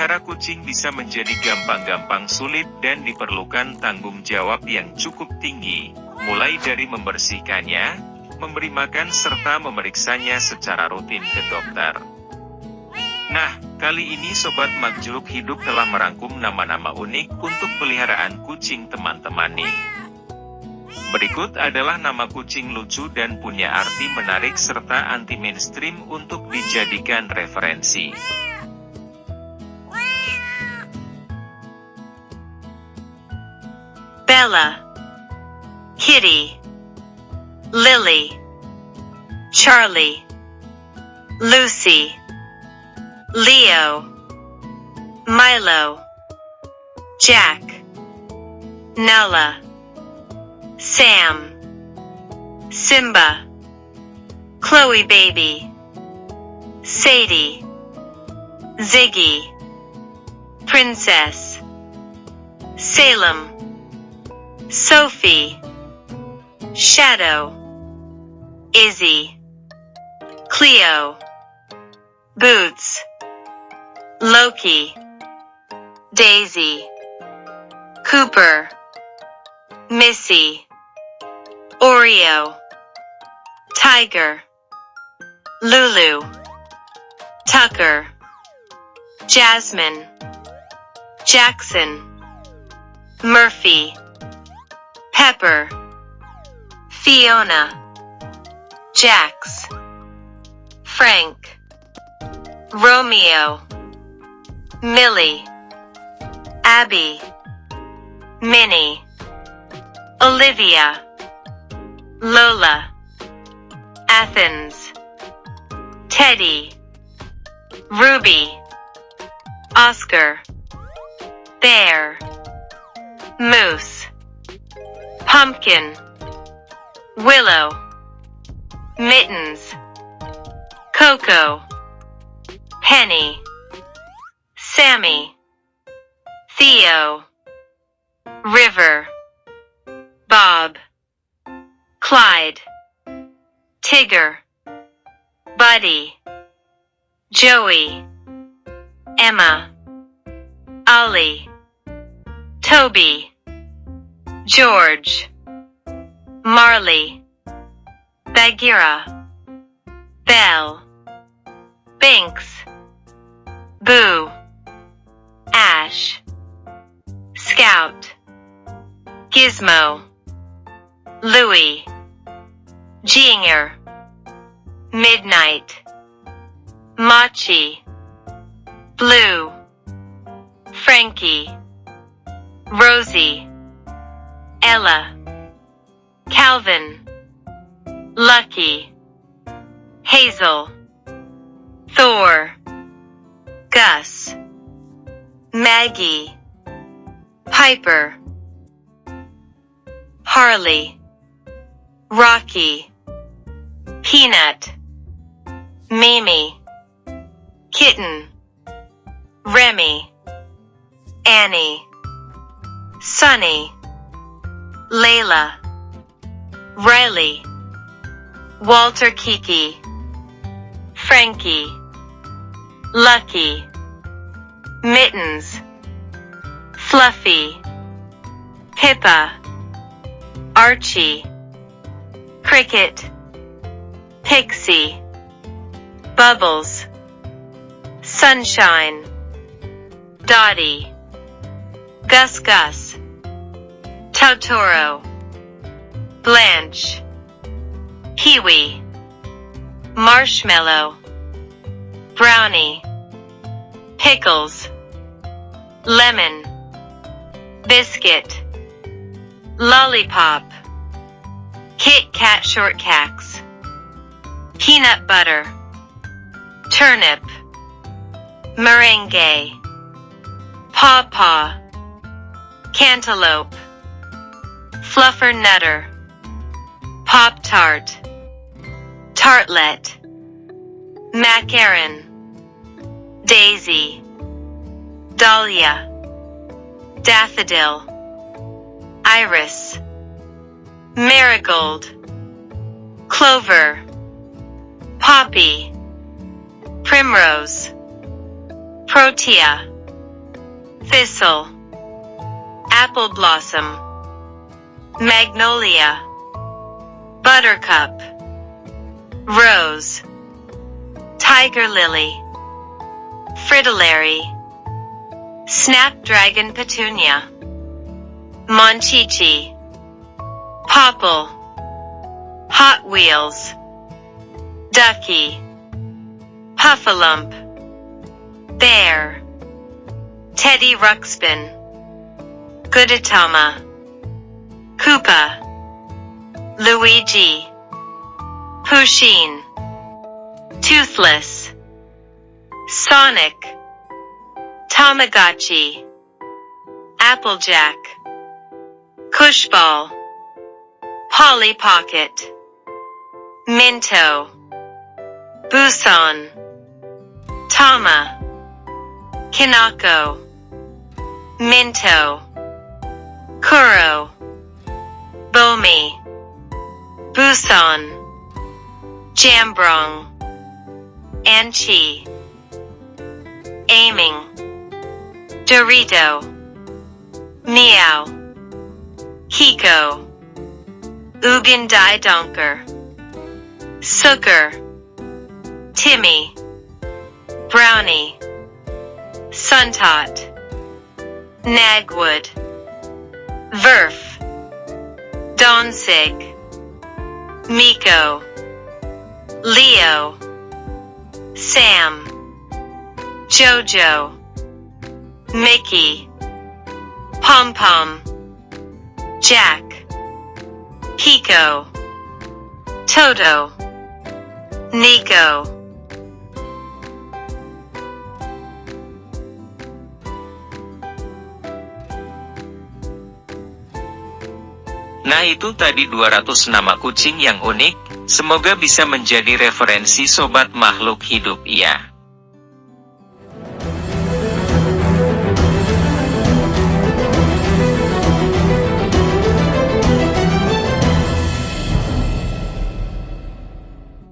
Memelihara kucing bisa menjadi gampang-gampang sulit dan diperlukan tanggung jawab yang cukup tinggi, mulai dari membersihkannya, memberi makan serta memeriksanya secara rutin ke dokter. Nah, kali ini Sobat Makhluk Hidup telah merangkum nama-nama unik untuk peliharaan kucing teman-teman nih. Berikut adalah nama kucing lucu dan punya arti menarik serta anti mainstream untuk dijadikan referensi. Bella, Kitty, Lily, Charlie, Lucy, Leo, Milo, Jack, Nella, Sam, Simba, Chloe Baby, Sadie, Ziggy, Princess, Salem, Sophie, Shadow, Izzy, Cleo, Boots, Loki, Daisy, Cooper, Missy, Oreo, Tiger, Lulu, Tucker, Jasmine, Jackson, Murphy, Pepper, Fiona, Jax, Frank, Romeo, Millie, Abby, Minnie, Olivia, Lola, Athens, Teddy, Ruby, Oscar, Bear, Moose, Pumpkin, Willow, Mittens, Coco, Penny, Sammy, Theo, River, Bob, Clyde, Tigger, Buddy, Joey, Emma, Ollie, Toby, George, Marley, Bagheera, Bell, Binks, Boo, Ash, Scout, Gizmo, Louie, Jinger, Midnight, Machi, Blue, Frankie, Rosie, Ella, Calvin, Lucky, Hazel, Thor, Gus, Maggie, Piper, Harley, Rocky, Peanut, Mimi, Kitten, Remy, Annie, Sunny, Layla, Riley, Walter Kiki, Frankie, Lucky, Mittens, Fluffy, Pippa, Archie, Cricket, Pixie, Bubbles, Sunshine, Dottie, Gus Gus, Totoro, Blanche, Kiwi. Marshmallow, Brownie, Pickles, Lemon, Biscuit, Lollipop, Kit Kat Shortcakes, Peanut Butter, Turnip, Meringue, Paw Paw, Cantaloupe, Fluffernutter, Pop Tart, Tartlet, Macaron, Daisy, Dahlia, Daffodil, Iris, Marigold, Clover, Poppy, Primrose, Protea, Thistle. Apple blossom. Magnolia. Buttercup. Rose. Tiger lily. Fritillary. Snapdragon petunia. Monchichi. Popple. Hot Wheels. Ducky. Puffalump. Bear. Teddy Ruxpin. Gudetama. Koopa. Luigi. Pusheen. Toothless. Sonic. Tamagotchi. Applejack. Koosh ball. Polly Pocket. Minto. Busan. Tama. Kinako. Minto. Kuro. Bomi. Busan. Jambrong. Anchi. Aiming. Dorito. Meow. Hiko. Ugandai Donker. Sugar. Timmy. Brownie. Suntot. Nagwood. Verf. Donsig. Miko. Leo. Sam. Jojo. Mickey. Pom Pom. Jack. Pico. Toto. Nico. Nah itu tadi 200 nama kucing yang unik, semoga bisa menjadi referensi sobat makhluk hidup ya.